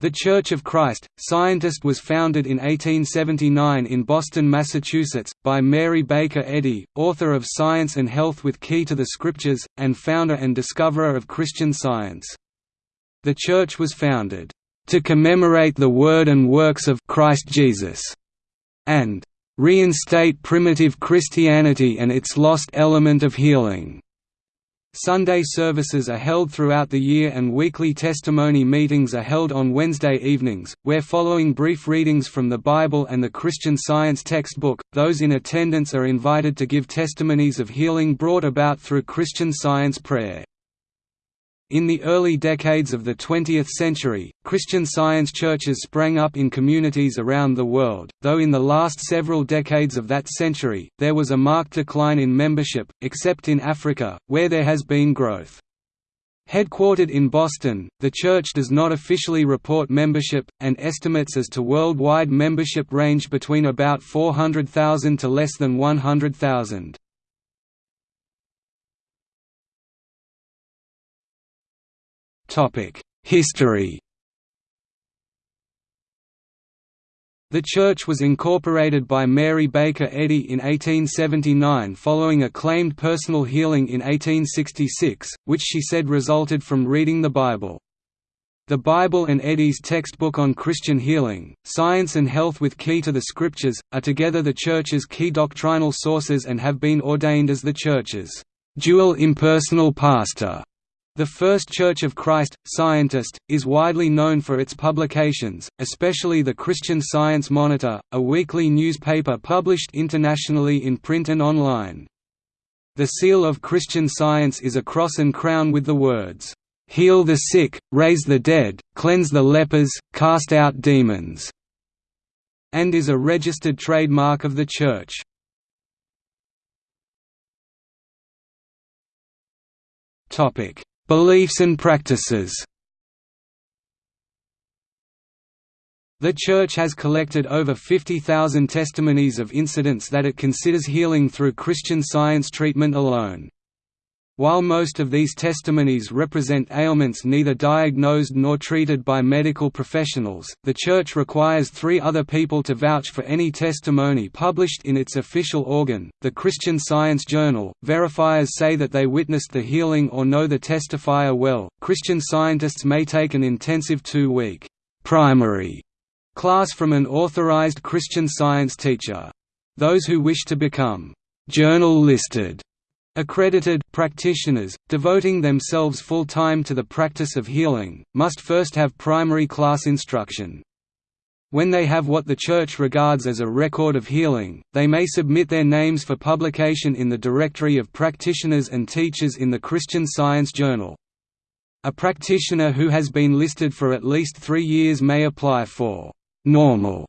The Church of Christ, Scientist was founded in 1879 in Boston, Massachusetts, by Mary Baker Eddy, author of Science and Health with Key to the Scriptures, and founder and discoverer of Christian Science. The Church was founded, "...to commemorate the word and works of Christ Jesus", and "...reinstate primitive Christianity and its lost element of healing." Sunday services are held throughout the year and weekly testimony meetings are held on Wednesday evenings, where following brief readings from the Bible and the Christian Science textbook, those in attendance are invited to give testimonies of healing brought about through Christian Science prayer. In the early decades of the 20th century, Christian Science churches sprang up in communities around the world, though in the last several decades of that century, there was a marked decline in membership, except in Africa, where there has been growth. Headquartered in Boston, the church does not officially report membership, and estimates as to worldwide membership range between about 400,000 to less than 100,000. History The church was incorporated by Mary Baker Eddy in 1879 following a claimed personal healing in 1866, which she said resulted from reading the Bible. The Bible and Eddy's textbook on Christian healing, Science and Health with Key to the Scriptures, are together the Church's key doctrinal sources and have been ordained as the Church's dual impersonal pastor the First Church of Christ, Scientist, is widely known for its publications, especially the Christian Science Monitor, a weekly newspaper published internationally in print and online. The seal of Christian Science is a cross and crown with the words, "'Heal the sick, raise the dead, cleanse the lepers, cast out demons' and is a registered trademark of the Church. Topic Beliefs and practices The Church has collected over 50,000 testimonies of incidents that it considers healing through Christian Science treatment alone. While most of these testimonies represent ailments neither diagnosed nor treated by medical professionals, the Church requires three other people to vouch for any testimony published in its official organ, the Christian Science Journal. Verifiers say that they witnessed the healing or know the testifier well. Christian scientists may take an intensive two week primary class from an authorized Christian science teacher. Those who wish to become journal listed Accredited practitioners, devoting themselves full-time to the practice of healing, must first have primary class instruction. When they have what the Church regards as a record of healing, they may submit their names for publication in the Directory of Practitioners and Teachers in the Christian Science Journal. A practitioner who has been listed for at least three years may apply for «normal»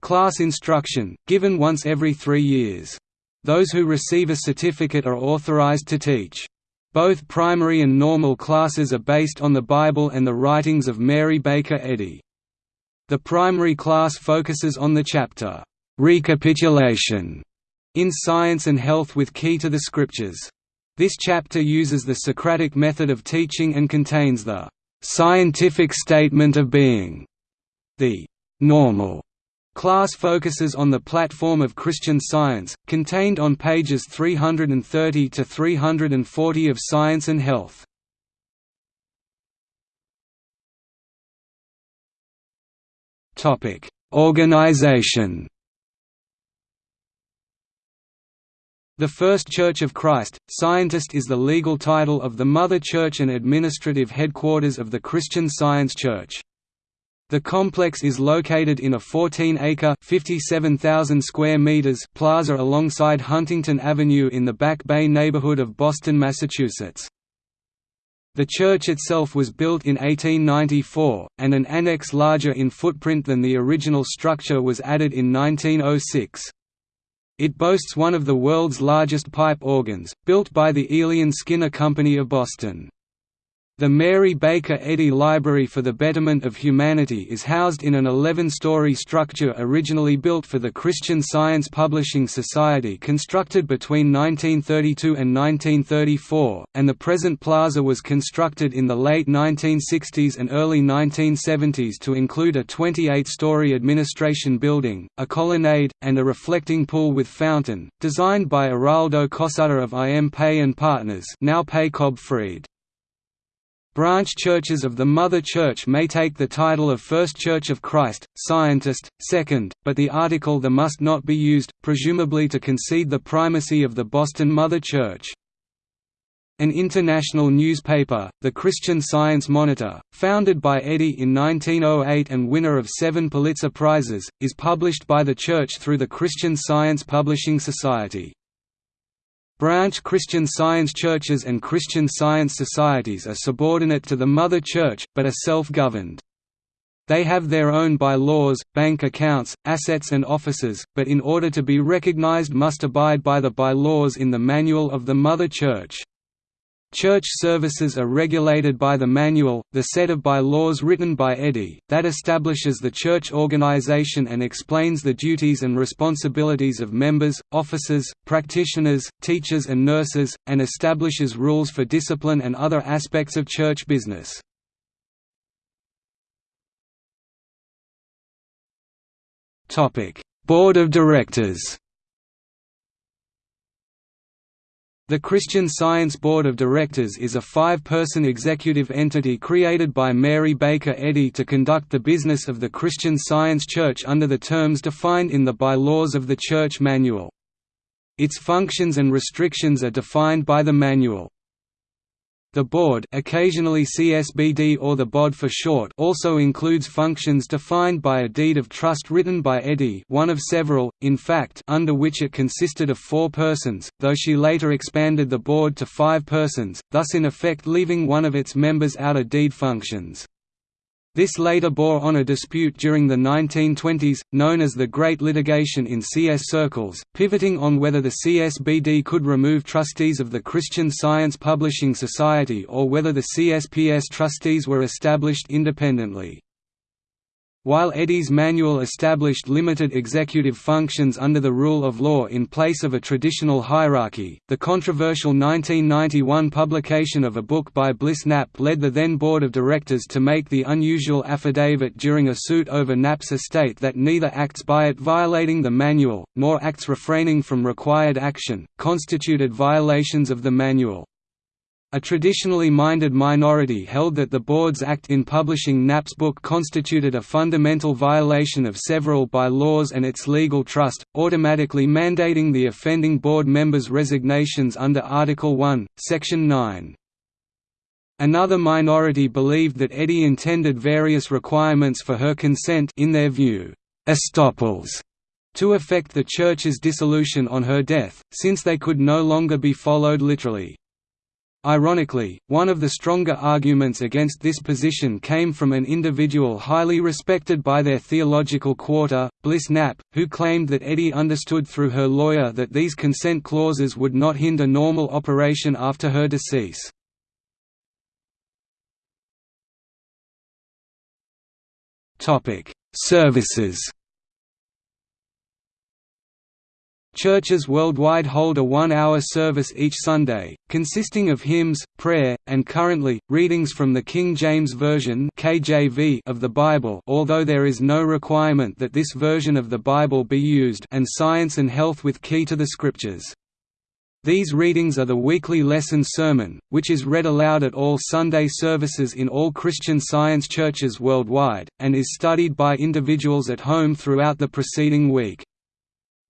class instruction, given once every three years. Those who receive a certificate are authorized to teach. Both primary and normal classes are based on the Bible and the writings of Mary Baker Eddy. The primary class focuses on the chapter, "'Recapitulation' in Science and Health with Key to the Scriptures. This chapter uses the Socratic method of teaching and contains the "'scientific statement of being' the "'normal' Class focuses on the platform of Christian Science, contained on pages 330 to 340 of Science and Health. Topic: Organization. The First Church of Christ, Scientist is the legal title of the Mother Church and administrative headquarters of the Christian Science Church. The complex is located in a 14-acre (57,000 square meters) plaza alongside Huntington Avenue in the Back Bay neighborhood of Boston, Massachusetts. The church itself was built in 1894, and an annex larger in footprint than the original structure was added in 1906. It boasts one of the world's largest pipe organs, built by the Aeolian Skinner Company of Boston. The Mary Baker Eddy Library for the Betterment of Humanity is housed in an 11-story structure originally built for the Christian Science Publishing Society constructed between 1932 and 1934, and the present plaza was constructed in the late 1960s and early 1970s to include a 28-story administration building, a colonnade, and a reflecting pool with fountain, designed by Araldo Cossutta of IM Pei & Partners now Pei Cobb Fried. Branch churches of the Mother Church may take the title of First Church of Christ, Scientist, Second, but the article the must not be used, presumably to concede the primacy of the Boston Mother Church. An international newspaper, the Christian Science Monitor, founded by Eddy in 1908 and winner of seven Pulitzer Prizes, is published by the Church through the Christian Science Publishing Society. Branch Christian Science churches and Christian Science societies are subordinate to the Mother Church, but are self-governed. They have their own bylaws, bank accounts, assets and offices, but in order to be recognized must abide by the bylaws in the Manual of the Mother Church. Church services are regulated by the Manual, the set of bylaws written by Eddy, that establishes the church organization and explains the duties and responsibilities of members, officers, practitioners, teachers and nurses, and establishes rules for discipline and other aspects of church business. Board of Directors The Christian Science Board of Directors is a five-person executive entity created by Mary Baker Eddy to conduct the business of the Christian Science Church under the terms defined in the bylaws of the Church Manual. Its functions and restrictions are defined by the manual. The board occasionally CSBD or the BOD for short also includes functions defined by a deed of trust written by Eddy one of several, in fact under which it consisted of four persons, though she later expanded the board to five persons, thus in effect leaving one of its members out of deed functions. This later bore on a dispute during the 1920s, known as the Great Litigation in CS circles, pivoting on whether the CSBD could remove trustees of the Christian Science Publishing Society or whether the CSPS trustees were established independently. While Eddy's manual established limited executive functions under the rule of law in place of a traditional hierarchy, the controversial 1991 publication of a book by Bliss Knapp led the then board of directors to make the unusual affidavit during a suit over Knapp's estate that neither acts by it violating the manual, nor acts refraining from required action, constituted violations of the manual. A traditionally minded minority held that the board's act in publishing Knapp's book constituted a fundamental violation of several bylaws and its legal trust, automatically mandating the offending board members' resignations under Article 1, Section 9. Another minority believed that Eddy intended various requirements for her consent in their view, estoppels, to effect the Church's dissolution on her death, since they could no longer be followed literally. Ironically, one of the stronger arguments against this position came from an individual highly respected by their theological quarter, Bliss Knapp, who claimed that Eddy understood through her lawyer that these consent clauses would not hinder normal operation after her decease. Services Churches worldwide hold a one-hour service each Sunday, consisting of hymns, prayer, and currently, readings from the King James Version of the Bible although there is no requirement that this version of the Bible be used and Science and Health with Key to the Scriptures. These readings are the weekly lesson sermon, which is read aloud at all Sunday services in all Christian Science churches worldwide, and is studied by individuals at home throughout the preceding week.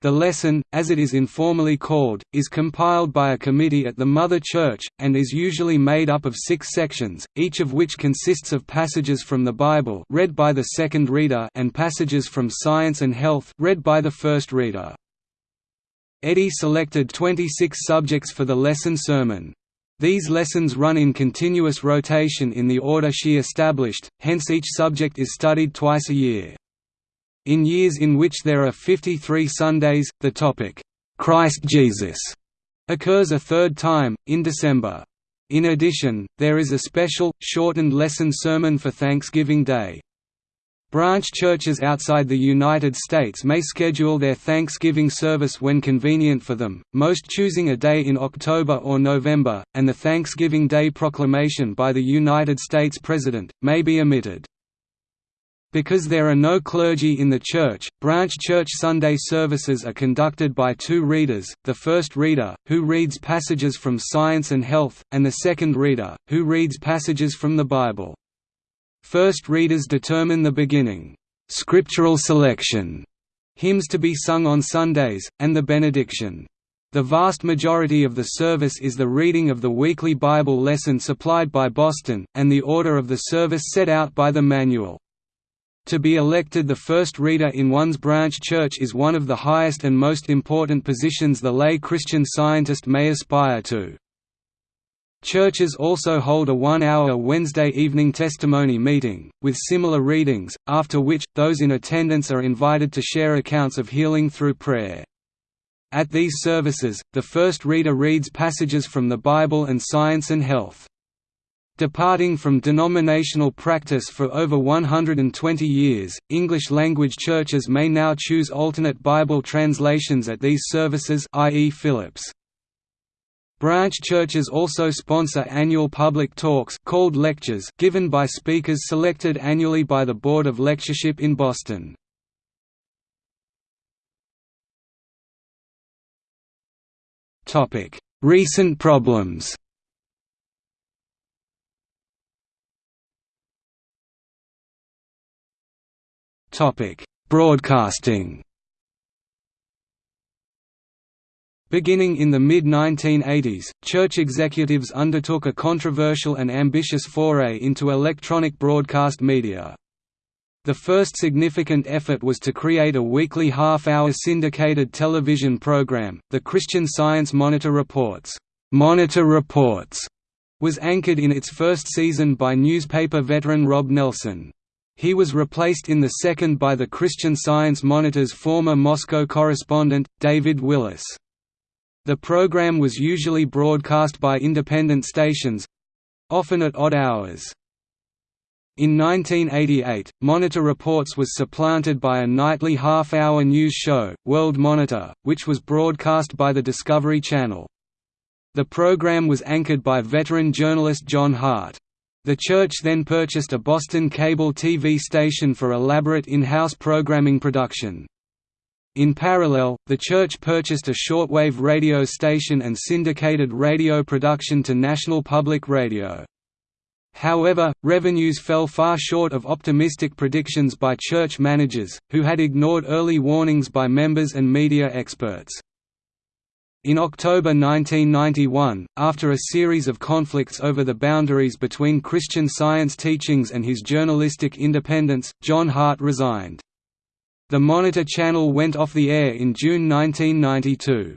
The lesson, as it is informally called, is compiled by a committee at the Mother Church, and is usually made up of six sections, each of which consists of passages from the Bible read by the second reader and passages from Science and Health read by the first reader. Eddy selected 26 subjects for the lesson sermon. These lessons run in continuous rotation in the order she established, hence each subject is studied twice a year. In years in which there are 53 Sundays, the topic, "'Christ Jesus' occurs a third time, in December. In addition, there is a special, shortened lesson sermon for Thanksgiving Day. Branch churches outside the United States may schedule their Thanksgiving service when convenient for them, most choosing a day in October or November, and the Thanksgiving Day proclamation by the United States President, may be omitted. Because there are no clergy in the church, branch church Sunday services are conducted by two readers, the first reader, who reads passages from Science and Health, and the second reader, who reads passages from the Bible. First readers determine the beginning scriptural selection, hymns to be sung on Sundays, and the benediction. The vast majority of the service is the reading of the weekly Bible lesson supplied by Boston, and the order of the service set out by the manual. To be elected the first reader in one's branch church is one of the highest and most important positions the lay Christian scientist may aspire to. Churches also hold a one-hour Wednesday evening testimony meeting, with similar readings, after which, those in attendance are invited to share accounts of healing through prayer. At these services, the first reader reads passages from the Bible and Science and Health. Departing from denominational practice for over 120 years, English-language churches may now choose alternate Bible translations at these services i.e. Phillips. Branch churches also sponsor annual public talks called lectures given by speakers selected annually by the Board of Lectureship in Boston. Recent problems Broadcasting Beginning in the mid-1980s, church executives undertook a controversial and ambitious foray into electronic broadcast media. The first significant effort was to create a weekly half-hour syndicated television program, the Christian Science Monitor Reports. Monitor Reports was anchored in its first season by newspaper veteran Rob Nelson. He was replaced in the second by the Christian Science Monitor's former Moscow correspondent, David Willis. The program was usually broadcast by independent stations—often at odd hours. In 1988, Monitor Reports was supplanted by a nightly half-hour news show, World Monitor, which was broadcast by the Discovery Channel. The program was anchored by veteran journalist John Hart. The church then purchased a Boston cable TV station for elaborate in-house programming production. In parallel, the church purchased a shortwave radio station and syndicated radio production to National Public Radio. However, revenues fell far short of optimistic predictions by church managers, who had ignored early warnings by members and media experts. In October 1991, after a series of conflicts over the boundaries between Christian Science teachings and his journalistic independence, John Hart resigned. The Monitor channel went off the air in June 1992.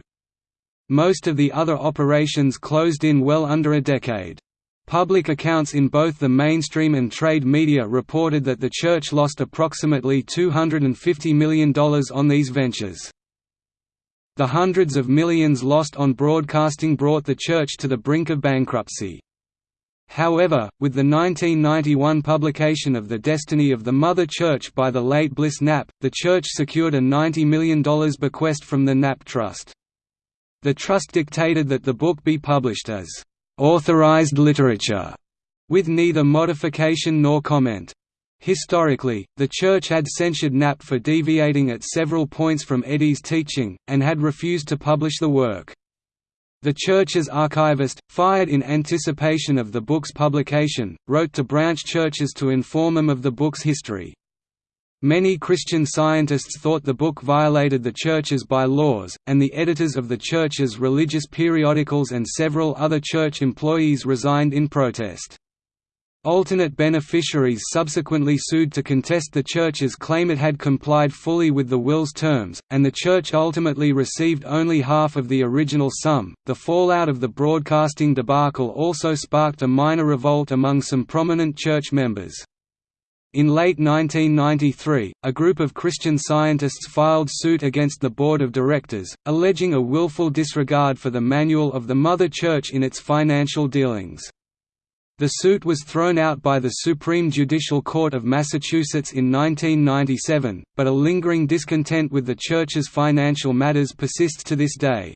Most of the other operations closed in well under a decade. Public accounts in both the mainstream and trade media reported that the church lost approximately $250 million on these ventures. The hundreds of millions lost on broadcasting brought the church to the brink of bankruptcy. However, with the 1991 publication of The Destiny of the Mother Church by the late Bliss Knapp, the church secured a $90 million bequest from the Knapp Trust. The trust dictated that the book be published as authorized literature, with neither modification nor comment. Historically, the Church had censured Knapp for deviating at several points from Eddy's teaching, and had refused to publish the work. The church's archivist, fired in anticipation of the book's publication, wrote to branch churches to inform them of the book's history. Many Christian scientists thought the book violated the church's bylaws, and the editors of the church's religious periodicals and several other church employees resigned in protest. Alternate beneficiaries subsequently sued to contest the church's claim it had complied fully with the will's terms, and the church ultimately received only half of the original sum. The fallout of the broadcasting debacle also sparked a minor revolt among some prominent church members. In late 1993, a group of Christian scientists filed suit against the board of directors, alleging a willful disregard for the manual of the Mother Church in its financial dealings. The suit was thrown out by the Supreme Judicial Court of Massachusetts in 1997, but a lingering discontent with the Church's financial matters persists to this day.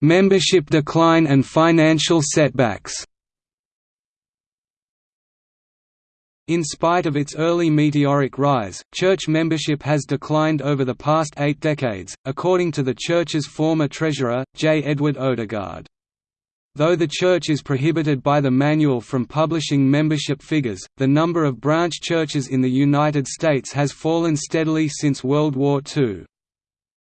Membership decline and financial setbacks In spite of its early meteoric rise, church membership has declined over the past eight decades, according to the church's former treasurer, J. Edward Odegaard. Though the church is prohibited by the manual from publishing membership figures, the number of branch churches in the United States has fallen steadily since World War II.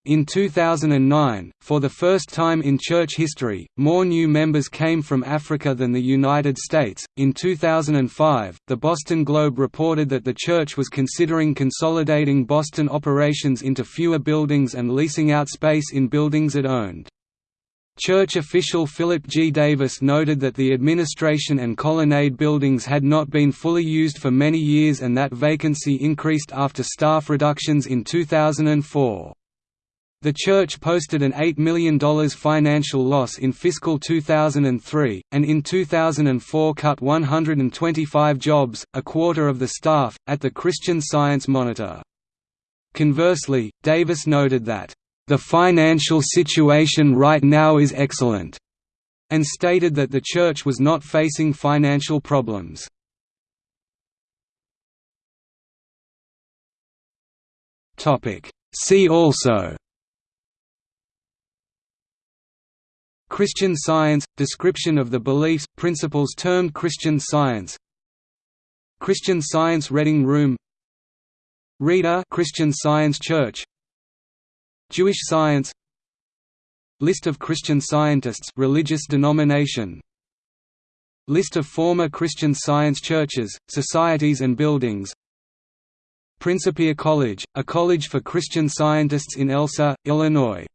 In 2009, for the first time in church history, more new members came from Africa than the United States. In 2005, the Boston Globe reported that the church was considering consolidating Boston operations into fewer buildings and leasing out space in buildings it owned. Church official Philip G. Davis noted that the administration and colonnade buildings had not been fully used for many years and that vacancy increased after staff reductions in 2004. The church posted an $8 million financial loss in fiscal 2003, and in 2004 cut 125 jobs, a quarter of the staff, at the Christian Science Monitor. Conversely, Davis noted that, "...the financial situation right now is excellent," and stated that the church was not facing financial problems. See also Christian Science – Description of the beliefs, principles termed Christian Science. Christian Science Reading Room. Reader Christian Science Church. Jewish Science. List of Christian Scientists religious denomination. List of former Christian Science churches, societies and buildings. Principia College, a college for Christian scientists in Elsah, Illinois